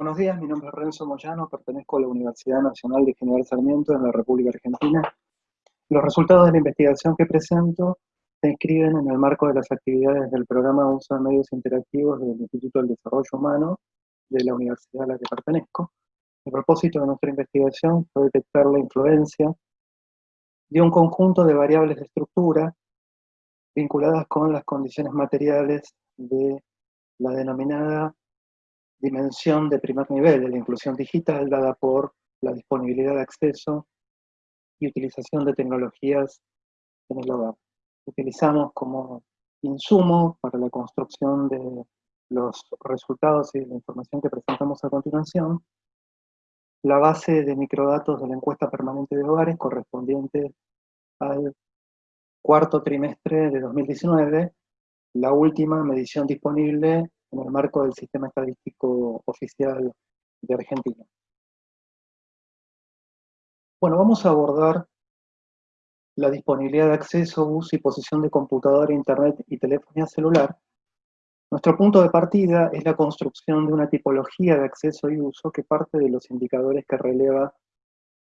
Buenos días, mi nombre es Renzo Moyano, pertenezco a la Universidad Nacional de General Sarmiento en la República Argentina. Los resultados de la investigación que presento se inscriben en el marco de las actividades del programa de uso de medios interactivos del Instituto del Desarrollo Humano de la universidad a la que pertenezco. El propósito de nuestra investigación fue detectar la influencia de un conjunto de variables de estructura vinculadas con las condiciones materiales de la denominada dimensión de primer nivel de la inclusión digital dada por la disponibilidad de acceso y utilización de tecnologías en el hogar. Utilizamos como insumo para la construcción de los resultados y la información que presentamos a continuación, la base de microdatos de la encuesta permanente de hogares correspondiente al cuarto trimestre de 2019, la última medición disponible en el marco del Sistema Estadístico Oficial de Argentina. Bueno, vamos a abordar la disponibilidad de acceso, uso y posición de computadora, internet y telefonía celular. Nuestro punto de partida es la construcción de una tipología de acceso y uso que parte de los indicadores que releva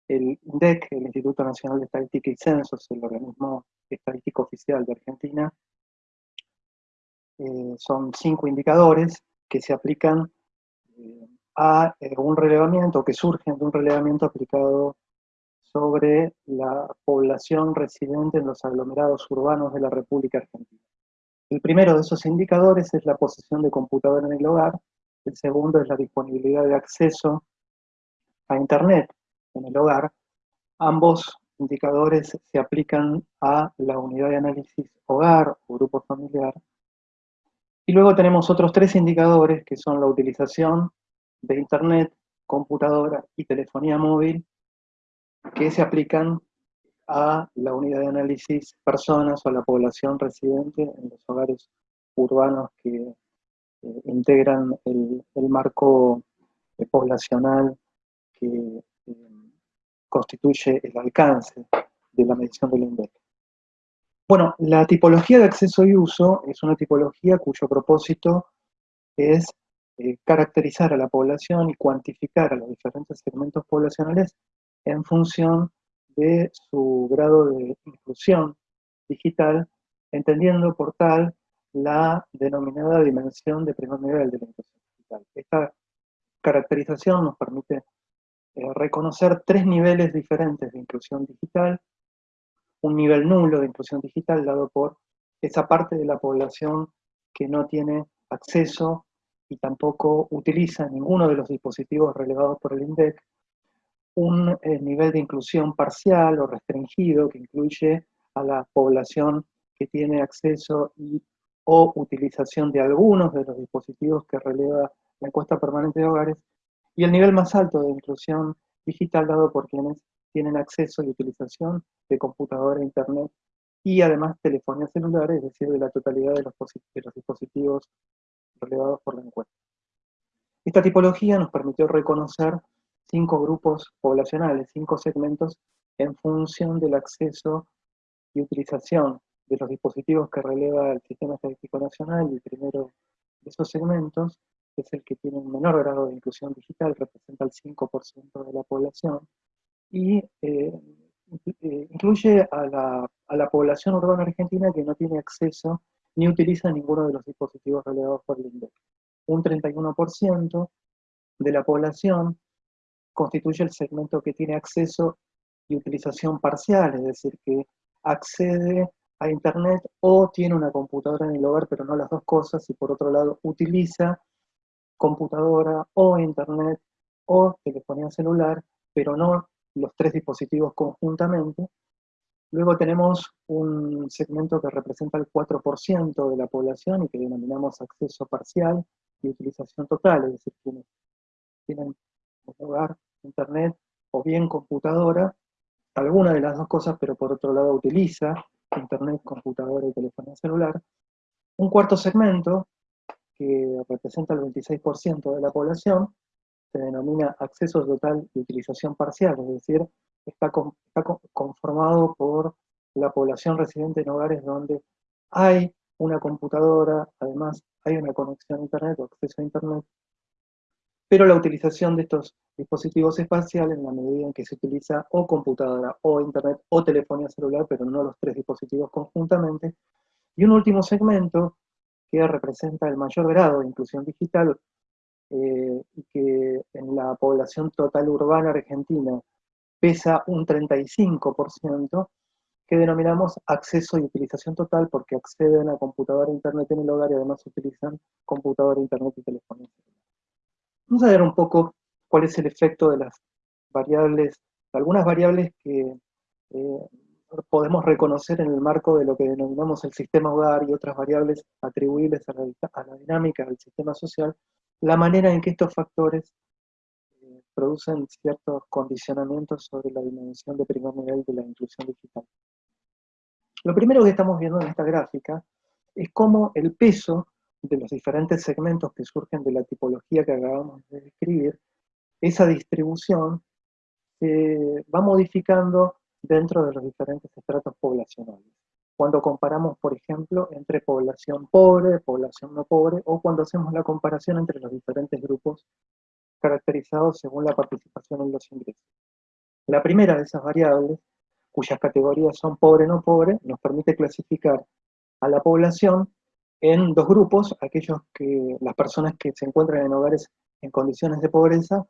el INDEC, el Instituto Nacional de Estadística y Censos, el organismo estadístico oficial de Argentina, eh, son cinco indicadores que se aplican eh, a eh, un relevamiento, que surgen de un relevamiento aplicado sobre la población residente en los aglomerados urbanos de la República Argentina. El primero de esos indicadores es la posesión de computadora en el hogar, el segundo es la disponibilidad de acceso a Internet en el hogar. Ambos indicadores se aplican a la unidad de análisis hogar o grupo familiar, y luego tenemos otros tres indicadores que son la utilización de Internet, computadora y telefonía móvil, que se aplican a la unidad de análisis personas o a la población residente en los hogares urbanos que eh, integran el, marco eh, poblacional que eh, constituye el alcance de la medición del INDEC. Bueno, la tipología de acceso y uso es una tipología cuyo propósito es eh, caracterizar a la población y cuantificar a los diferentes segmentos poblacionales en función de su grado de inclusión digital, entendiendo por tal la denominada dimensión de primer nivel de la inclusión digital. Esta caracterización nos permite eh, reconocer tres niveles diferentes de inclusión digital, un nivel nulo de inclusión digital dado por esa parte de la población que no tiene acceso y tampoco utiliza ninguno de los dispositivos relevados por el INDEC, un eh, nivel de inclusión parcial o restringido que incluye a la población que tiene acceso y, o utilización de algunos de los dispositivos que releva la encuesta permanente de hogares, y el nivel más alto de inclusión digital dado por quienes tienen acceso y utilización de computadora, internet y además telefonía celular, es decir, de la totalidad de los, dispositivos relevados por la encuesta. Esta tipología nos permitió reconocer cinco grupos poblacionales, cinco segmentos, en función del acceso y utilización de los dispositivos que releva el Sistema Estadístico Nacional, y el primero de esos segmentos es el que tiene un menor grado de inclusión digital, representa el 5% de la población, y eh, eh, incluye a la, población urbana argentina que no tiene acceso ni utiliza ninguno de los dispositivos relevados por el INDEC. Un 31% de la población constituye el segmento que tiene acceso y utilización parcial, es decir, que accede a Internet o tiene una computadora en el hogar, pero no las dos cosas, y por otro lado utiliza computadora o Internet o telefonía celular, pero no los tres dispositivos conjuntamente. Luego tenemos un segmento que representa el 4% de la población y que denominamos acceso parcial y utilización total, es decir, quienes tienen hogar, internet o bien computadora, alguna de las dos cosas, pero por otro lado utiliza internet, computadora y telefonía celular. Un cuarto segmento, que representa el 26% de la población, se denomina acceso total y utilización parcial, es decir, está, conformado por la población residente en hogares donde hay una computadora, además hay una conexión a internet o acceso a internet, pero la utilización de estos dispositivos espaciales en la medida en que se utiliza o computadora, o internet, o telefonía celular, pero no los tres dispositivos conjuntamente. Y un último segmento que representa el mayor grado de inclusión digital eh, y que la población total urbana argentina pesa un 35%, que denominamos acceso y utilización total porque acceden a computadora internet en el hogar y además utilizan computadora, internet y telefonía Vamos a ver un poco cuál es el efecto de las variables, algunas variables que eh, podemos reconocer en el marco de lo que denominamos el sistema hogar y otras variables atribuibles a la, dinámica del sistema social, la manera en que estos factores producen ciertos condicionamientos sobre la dimensión de primer nivel de la inclusión digital. Lo primero que estamos viendo en esta gráfica es cómo el peso de los diferentes segmentos que surgen de la tipología que acabamos de describir, esa distribución se va modificando dentro de los diferentes estratos poblacionales. Cuando comparamos, por ejemplo, entre población pobre, población no pobre, o cuando hacemos la comparación entre los diferentes grupos caracterizados según la participación en los ingresos. La primera de esas variables, cuyas categorías son pobre no pobre, nos permite clasificar a la población en dos grupos, aquellos que, las personas que se encuentran en hogares en condiciones de pobreza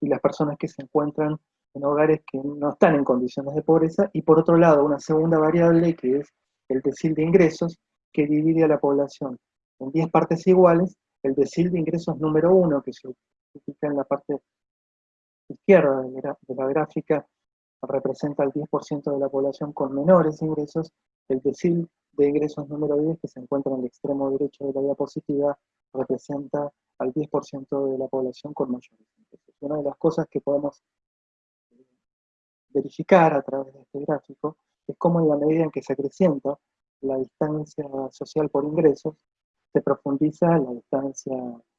y las personas que se encuentran en hogares que no están en condiciones de pobreza, y por otro lado una segunda variable que es el decil de ingresos, que divide a la población en 10 partes iguales, el decil de ingresos número uno, que se en la parte izquierda de la gráfica, representa el 10% de la población con menores ingresos, el decil de ingresos número 10, que se encuentra en el extremo derecho de la diapositiva, representa al 10% de la población con mayores ingresos. Una de las cosas que podemos eh, verificar a través de este gráfico es cómo en la medida en que se acrecienta la distancia social por ingresos, se profundiza la distancia eh,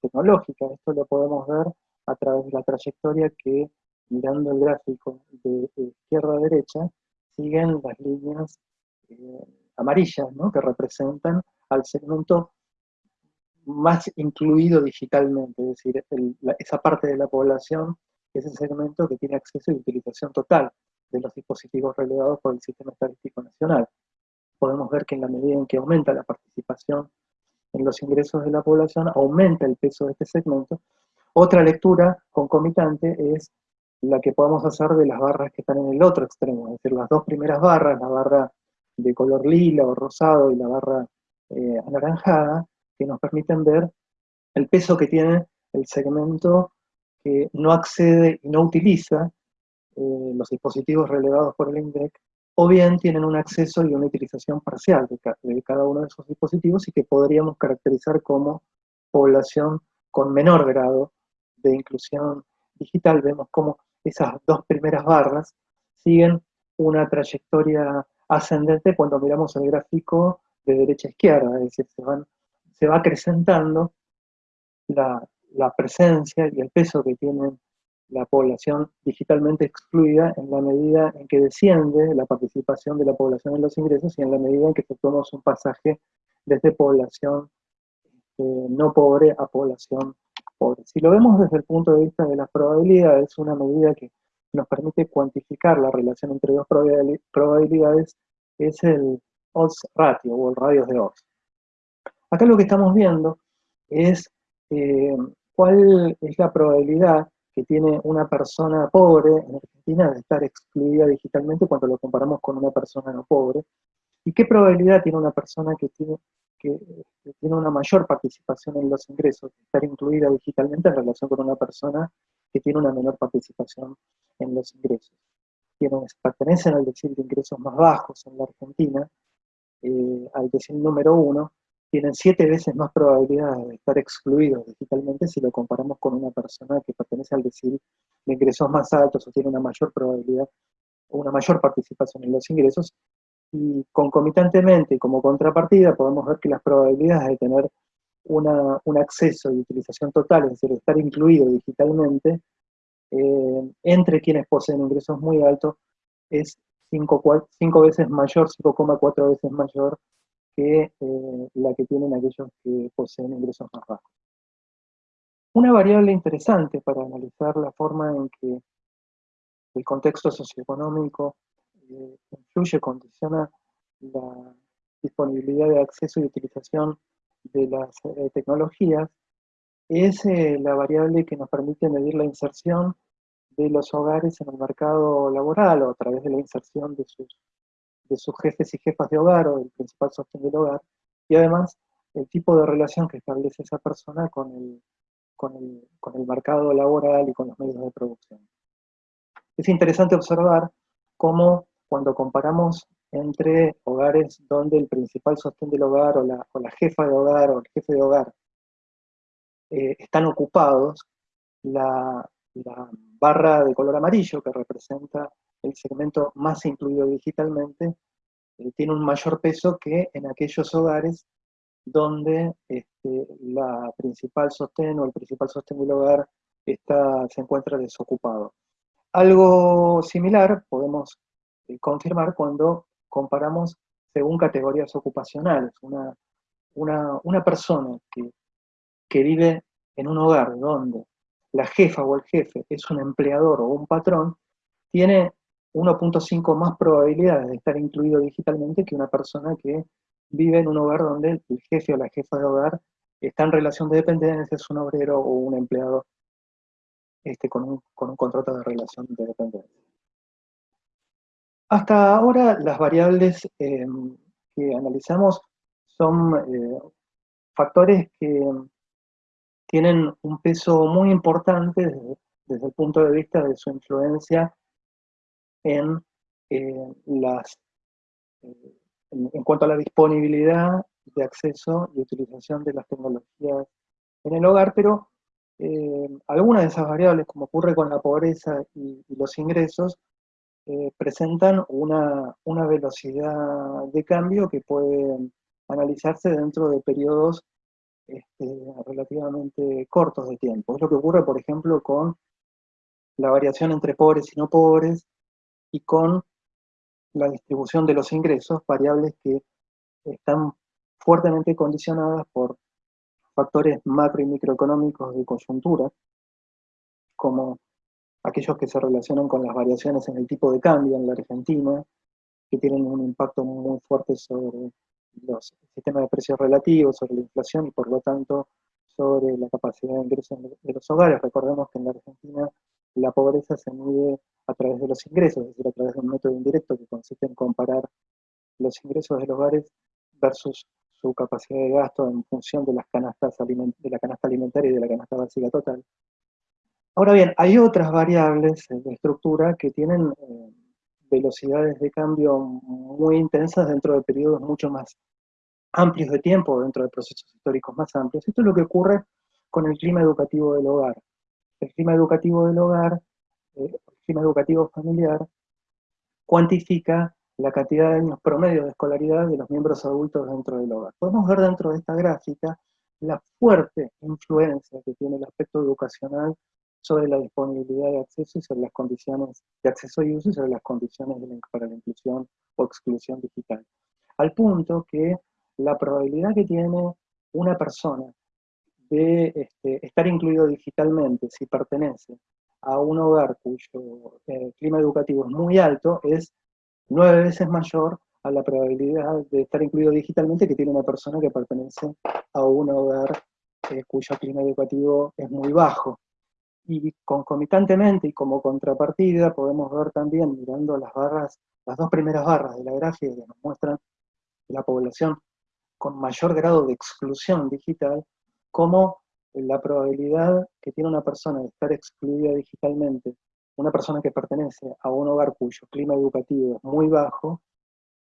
tecnológica. Esto lo podemos ver a través de la trayectoria que, mirando el gráfico de izquierda a derecha, siguen las líneas eh, amarillas, que representan al segmento más incluido digitalmente, es decir, esa parte de la población, ese segmento que tiene acceso y utilización total de los dispositivos relevados por el Sistema Estadístico Nacional. Podemos ver que en la medida en que aumenta la participación en los ingresos de la población, aumenta el peso de este segmento. Otra lectura concomitante es la que podemos hacer de las barras que están en el otro extremo, es decir, las dos primeras barras, la barra de color lila o rosado y la barra eh, anaranjada, que nos permiten ver el peso que tiene el segmento que no accede y no utiliza eh, los dispositivos relevados por el INDEC, o bien tienen un acceso y una utilización parcial de, cada uno de esos dispositivos y que podríamos caracterizar como población con menor grado de inclusión digital. Vemos cómo esas dos primeras barras siguen una trayectoria ascendente cuando miramos el gráfico de derecha a izquierda, es decir, se, van, se va acrecentando la, presencia y el peso que tiene la población digitalmente excluida en la medida en que desciende la participación de la población en los ingresos y en la medida en que efectuamos un pasaje desde población este, no pobre a población pobre. Si lo vemos desde el punto de vista de las probabilidades, es una medida que nos permite cuantificar la relación entre dos probabilidades, es el odds ratio o el radio de odds. Acá lo que estamos viendo es eh, cuál es la probabilidad que tiene una persona pobre en Argentina de estar excluida digitalmente cuando lo comparamos con una persona no pobre, y qué probabilidad tiene una persona que tiene, que, tiene una mayor participación en los ingresos de estar incluida digitalmente en relación con una persona que tiene una menor participación en los ingresos. Quienes pertenecen al decil de ingresos más bajos en la Argentina, eh, al decil número uno, tienen siete veces más probabilidad de estar excluidos digitalmente si lo comparamos con una persona que pertenece al decil de ingresos más altos o tiene una mayor probabilidad una mayor participación en los ingresos. Y concomitantemente, como contrapartida, podemos ver que las probabilidades de tener un acceso y utilización total, es decir, estar incluido digitalmente, eh, entre quienes poseen ingresos muy altos, es 5 veces mayor, 5,4 veces mayor que eh, la que tienen aquellos que poseen ingresos más bajos. Una variable interesante para analizar la forma en que el contexto socioeconómico eh, influye, condiciona la disponibilidad de acceso y utilización de las eh, tecnologías, es eh, la variable que nos permite medir la inserción de los hogares en el mercado laboral o a través de la inserción de sus, de sus jefes y jefas de hogar o del principal sostén del hogar, y además el tipo de relación que establece esa persona con el, con el, con el mercado laboral y con los medios de producción. Es interesante observar cómo cuando comparamos entre hogares donde el principal sostén del hogar o la, o la jefa de hogar o el jefe de hogar eh, están ocupados, la, la, barra de color amarillo que representa el segmento más incluido digitalmente, eh, tiene un mayor peso que en aquellos hogares donde este, la principal sostén o el principal sostén del hogar está, se encuentra desocupado. Algo similar podemos eh, confirmar cuando comparamos según categorías ocupacionales. Una, una, una persona que, que vive en un hogar donde la jefa o el jefe es un empleador o un patrón, tiene 1.5 más probabilidades de estar incluido digitalmente que una persona que vive en un hogar donde el jefe o la jefa de hogar está en relación de dependencia, es un obrero o un empleado este, con, un, con un contrato de relación de dependencia. Hasta ahora las variables eh, que analizamos son eh, factores que tienen un peso muy importante desde, el punto de vista de su influencia en eh, las en, cuanto a la disponibilidad de acceso y utilización de las tecnologías en el hogar, pero eh, algunas de esas variables, como ocurre con la pobreza y, los ingresos, eh, presentan una, una, velocidad de cambio que puede analizarse dentro de periodos este, relativamente cortos de tiempo. Es lo que ocurre, por ejemplo, con la variación entre pobres y no pobres, y con la distribución de los ingresos, variables que están fuertemente condicionadas por factores macro y microeconómicos de coyuntura, como aquellos que se relacionan con las variaciones en el tipo de cambio en la Argentina, que tienen un impacto muy fuerte sobre los sistemas de precios relativos, sobre la inflación y por lo tanto sobre la capacidad de ingreso de los hogares. Recordemos que en la Argentina la pobreza se mide a través de los ingresos, es decir, a través de un método indirecto que consiste en comparar los ingresos de los hogares versus su capacidad de gasto en función de las canastas de la canasta alimentaria y de la canasta básica total. Ahora bien, hay otras variables de estructura que tienen eh, velocidades de cambio muy intensas dentro de periodos mucho más amplios de tiempo, dentro de procesos históricos más amplios. Esto es lo que ocurre con el clima educativo del hogar el clima educativo del hogar, eh, el clima educativo familiar, cuantifica la cantidad de años promedio de escolaridad de los miembros adultos dentro del hogar. Podemos ver dentro de esta gráfica la fuerte influencia que tiene el aspecto educacional sobre la disponibilidad de acceso y sobre las condiciones de acceso y uso y sobre las condiciones para la inclusión o exclusión digital. Al punto que la probabilidad que tiene una persona de este, estar incluido digitalmente, si pertenece a un hogar cuyo eh, clima educativo es muy alto, es nueve veces mayor a la probabilidad de estar incluido digitalmente que tiene una persona que pertenece a un hogar eh, cuyo clima educativo es muy bajo. Y concomitantemente y como contrapartida podemos ver también, mirando las barras, las dos primeras barras de la gráfica que nos muestran la población con mayor grado de exclusión digital, cómo la probabilidad que tiene una persona de estar excluida digitalmente, una persona que pertenece a un hogar cuyo clima educativo es muy bajo,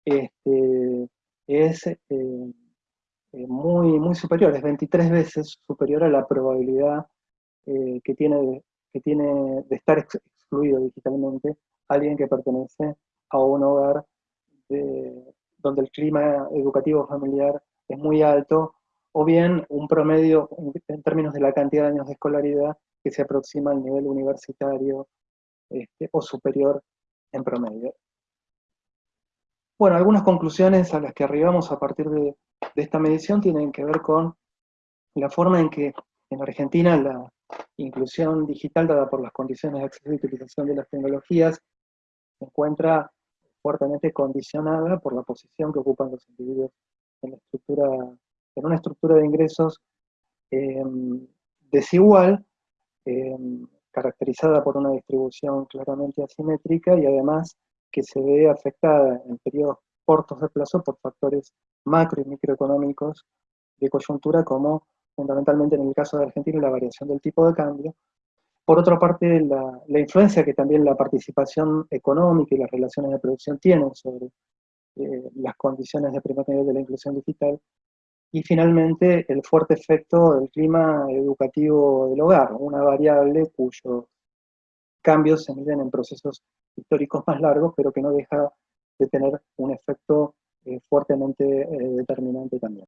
este, es eh, eh, muy, muy superior, es 23 veces superior a la probabilidad eh, que, tiene de, que tiene de estar excluido digitalmente alguien que pertenece a un hogar donde el clima educativo familiar es muy alto o bien un promedio en términos de la cantidad de años de escolaridad que se aproxima al nivel universitario este, o superior en promedio. Bueno, algunas conclusiones a las que arribamos a partir de, esta medición tienen que ver con la forma en que En Argentina la inclusión digital dada por las condiciones de acceso y utilización de las tecnologías se encuentra fuertemente condicionada por la posición que ocupan los individuos en, la estructura, en una estructura de ingresos em, desigual, em, caracterizada por una distribución claramente asimétrica y además que se ve afectada en periodos cortos de plazo por factores macro y microeconómicos de coyuntura como fundamentalmente en el caso de Argentina la variación del tipo de cambio. Por otra parte, la, la influencia que también la participación económica y las relaciones de producción tienen sobre eh, las condiciones de primer nivel de la inclusión digital. Y finalmente, el fuerte efecto del clima educativo del hogar, una variable cuyos cambios se miden en procesos históricos más largos, pero que no deja de tener un efecto eh, fuertemente eh, determinante también.